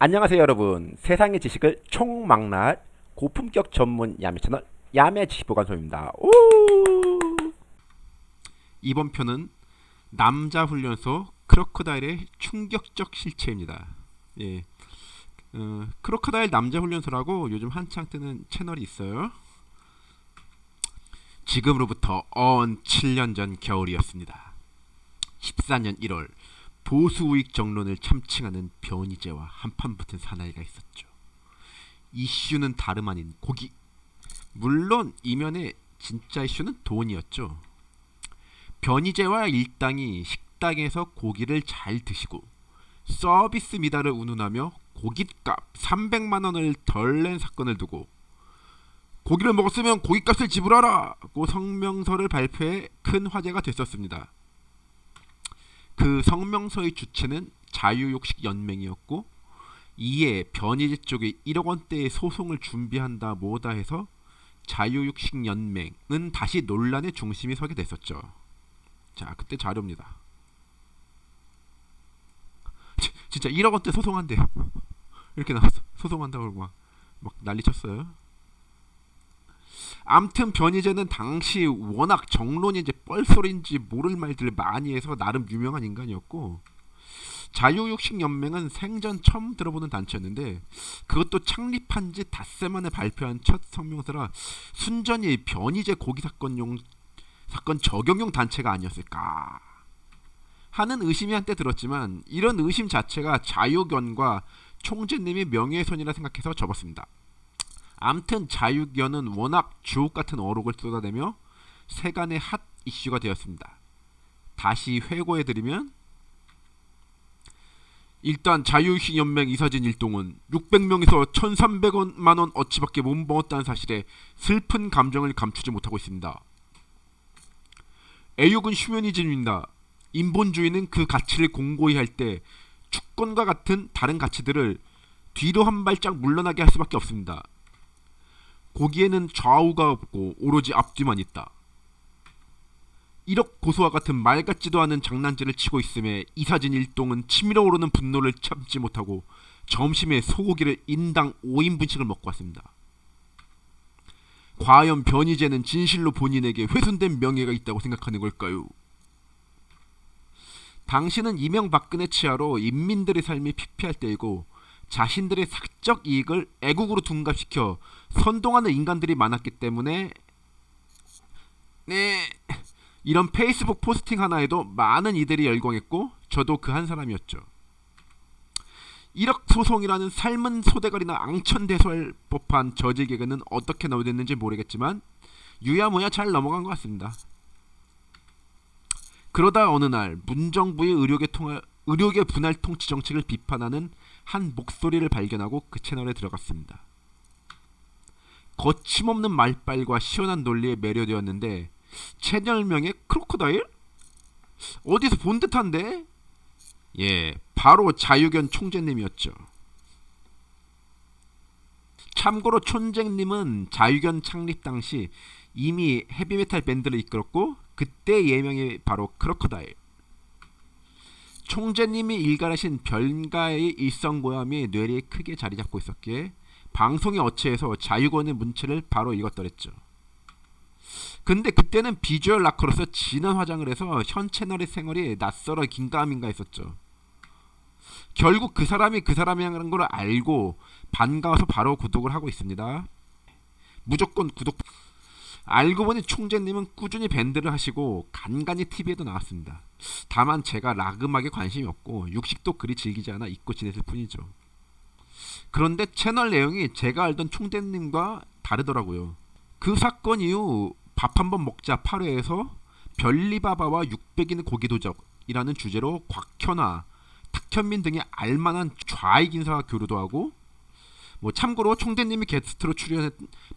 안녕하세요 여러분 세상의 지식을 총망라할 고품격 전문 야매 채널 야매 지식보관소입니다 오! 이번 편은 남자 훈련소 크로커다일의 충격적 실체입니다. 예, 어, 크로커다일 남자 훈련소라고 요즘 한창 뜨는 채널이 있어요. 지금으로부터 언 7년 전 겨울이었습니다. 14년 1월 보수 우익 정론을 참칭하는 변희재와 한판 붙은 사나이가 있었죠. 이슈는 다름 아닌 고기. 물론 이면의 진짜 이슈는 돈이었죠. 변희재와 일당이 식당에서 고기를 잘 드시고 서비스 미달을 운운하며 고깃값 300만 원을 덜 낸 사건을 두고 고기를 먹었으면 고깃값을 지불하라고 성명서를 발표해 큰 화제가 됐었습니다. 그 성명서의 주체는 자유욕식 연맹이었고 이에 변희재 쪽에 1억 원대의 소송을 준비한다 뭐다 해서 자유육식 연맹은 다시 논란의 중심이 서게 됐었죠. 자, 그때 자료입니다. 진짜 1억 원대 소송한대. 이렇게 나왔어. 소송한다고 막, 막 난리 쳤어요. 암튼 변희재는 당시 워낙 정론이 이제 뻘소리인지 모를 말들을 많이 해서 나름 유명한 인간이었고 자유육식연맹은 생전 처음 들어보는 단체였는데 그것도 창립한 지 닷새 만에 발표한 첫 성명서라 순전히 변희재 고기 사건용 사건 적용용 단체가 아니었을까 하는 의심이 한때 들었지만 이런 의심 자체가 자유견과 총재님이 명예훼손이라 생각해서 접었습니다. 암튼 자유견은 워낙 주옥같은 어록을 쏟아내며 세간의 핫 이슈가 되었습니다. 다시 회고해드리면 일단 자유휴식연맹 이사진 일동은 600명에서 1300만원 어치밖에 못 먹었다는 사실에 슬픈 감정을 감추지 못하고 있습니다. 애욕은 휴머니즘입니다. 인본주의는 그 가치를 공고히 할 때 주권과 같은 다른 가치들을 뒤로 한 발짝 물러나게 할 수밖에 없습니다. 고기에는 좌우가 없고 오로지 앞뒤만 있다. 1억 고소와 같은 말 같지도 않은 장난질을 치고 있음에 이사진 일동은 치밀어 오르는 분노를 참지 못하고 점심에 소고기를 인당 5인분씩을 먹고 왔습니다. 과연 변희재는 진실로 본인에게 훼손된 명예가 있다고 생각하는 걸까요? 당신은 이명박근혜 치하로 인민들의 삶이 피폐할 때이고 자신들의 사적 이익을 애국으로 둔갑시켜 선동하는 인간들이 많았기 때문에 네 이런 페이스북 포스팅 하나에도 많은 이들이 열광했고 저도 그 한 사람이었죠. 1억 소송이라는 삶은 소대가리나 앙천대소할 법한 저질 개그는 어떻게 나오됐는지 모르겠지만 유야무야 잘 넘어간 것 같습니다. 그러다 어느 날 문정부의 의료계, 통할, 의료계 분할 통치 정책을 비판하는 한 목소리를 발견하고 그 채널에 들어갔습니다. 거침없는 말빨과 시원한 논리에 매료되었는데 채널명이 크로커다일? 어디서 본 듯한데? 예, 바로 자유견 총재님이었죠. 참고로 총재님은 자유견 창립 당시 이미 헤비메탈 밴드를 이끌었고 그때 예명이 바로 크로커다일. 총재님이 일갈하신 별가의 일성고함이 뇌리에 크게 자리 잡고 있었기에 방송의 어체에서 자유권의 문체를 바로 읽었더랬죠. 근데 그때는 비주얼 rocker로서 진한 화장을 해서 현 채널의 생얼이 낯설어 긴가민가 했었죠. 결국 그 사람이 그 사람이라는 걸 알고 반가워서 바로 구독을 하고 있습니다. 무조건 구독. 알고 보니 총재님은 꾸준히 밴드를 하시고 간간히 TV에도 나왔습니다. 다만 제가 락 음악에 관심이 없고 육식도 그리 즐기지 않아 잊고 지냈을 뿐이죠. 그런데 채널 내용이 제가 알던 총재님과 다르더라고요. 그 사건 이후 밥 한번 먹자 8회에서 별리바바와 600인 고기도적이라는 주제로 곽현아, 탁현민 등의 알만한 좌익 인사와 교류도 하고 뭐 참고로 총대님이 게스트로 출연한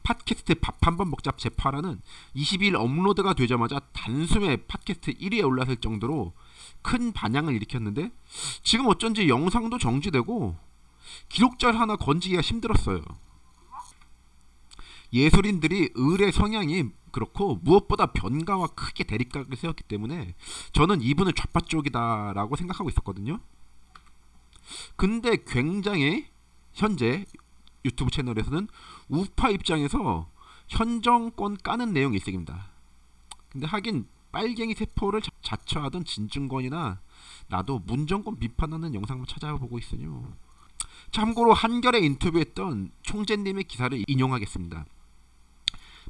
팟캐스트 밥 한번 먹자 제8화는 20일 업로드가 되자마자 단숨에 팟캐스트 1위에 올랐을 정도로 큰 반향을 일으켰는데 지금 어쩐지 영상도 정지되고 기록자를 하나 건지기가 힘들었어요. 예술인들이 을의 성향이 그렇고 무엇보다 변가와 크게 대립각을 세웠기 때문에 저는 이분은 좌파 쪽이다라고 생각하고 있었거든요. 근데 굉장히 현재 유튜브 채널에서는 우파 입장에서 현 정권 까는 내용 일색입니다. 근데 하긴 빨갱이 세포를 자- 자처하던 진중권이나 나도 문정권 비판하는 영상만 찾아보고 있으뇨. 참고로 한결에 인터뷰했던 총재님의 기사를 인용하겠습니다.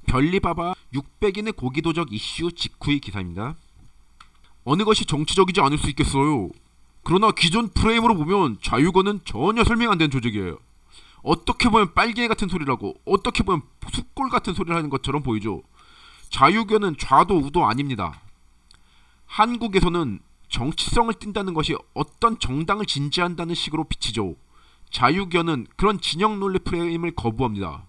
별리바바 600인의 고기도적 이슈 직후의 기사입니다. 어느 것이 정치적이지 않을 수 있겠어요. 그러나 기존 프레임으로 보면 자유권은 전혀 설명 안 되는 조직이에요. 어떻게 보면 빨갱이 같은 소리라고 어떻게 보면 숫골 같은 소리를 하는 것처럼 보이죠. 자유견은 좌도 우도 아닙니다. 한국에서는 정치성을 띈다는 것이 어떤 정당을 진지한다는 식으로 비치죠. 자유견은 그런 진영 논리 프레임을 거부합니다.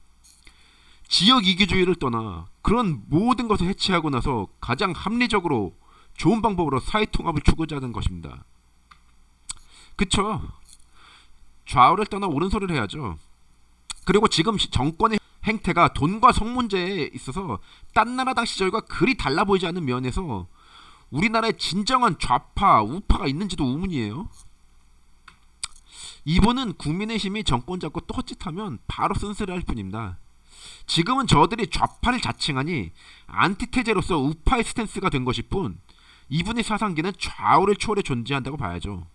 지역 이기주의를 떠나 그런 모든 것을 해체하고 나서 가장 합리적으로 좋은 방법으로 사회 통합을 추구하자는 것입니다. 그쵸? 좌우를 떠나 옳은소리를 해야죠. 그리고 지금 시- 정권의 행태가 돈과 성 문제에 있어서 딴 나라 당 시절과 그리 달라 보이지 않는 면에서 우리나라에 진정한 좌파, 우파가 있는지도 의문이에요. 이분은 국민의힘이 정권 잡고 또 헛짓하면 바로 쓴소리할 뿐입니다. 지금은 저들이 좌파를 자칭하니 안티테제로서 우파의 스탠스가 된 것일 뿐 이분의 사상기는 좌우를 초월해 존재한다고 봐야죠.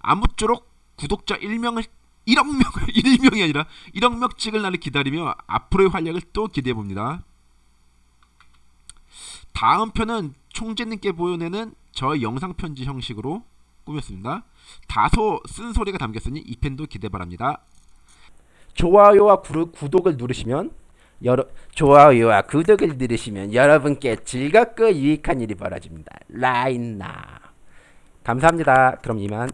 아무쪼록 구독자 1명을 1억 명 1명이 아니라 1억 명 찍을 날을 기다리며 앞으로의 활약을 또 기대해 봅니다. 다음 편은 총재님께 보여내는 저의 영상 편지 형식으로 꾸몄습니다. 다소 쓴소리가 담겼으니 이 편도 기대 바랍니다. 좋아요와 구르, 구독을 누르시면 여러 좋아요와 구독을 누르시면 여러분께 즐겁고 유익한 일이 벌어집니다. 라인나 감사합니다. 그럼 이만.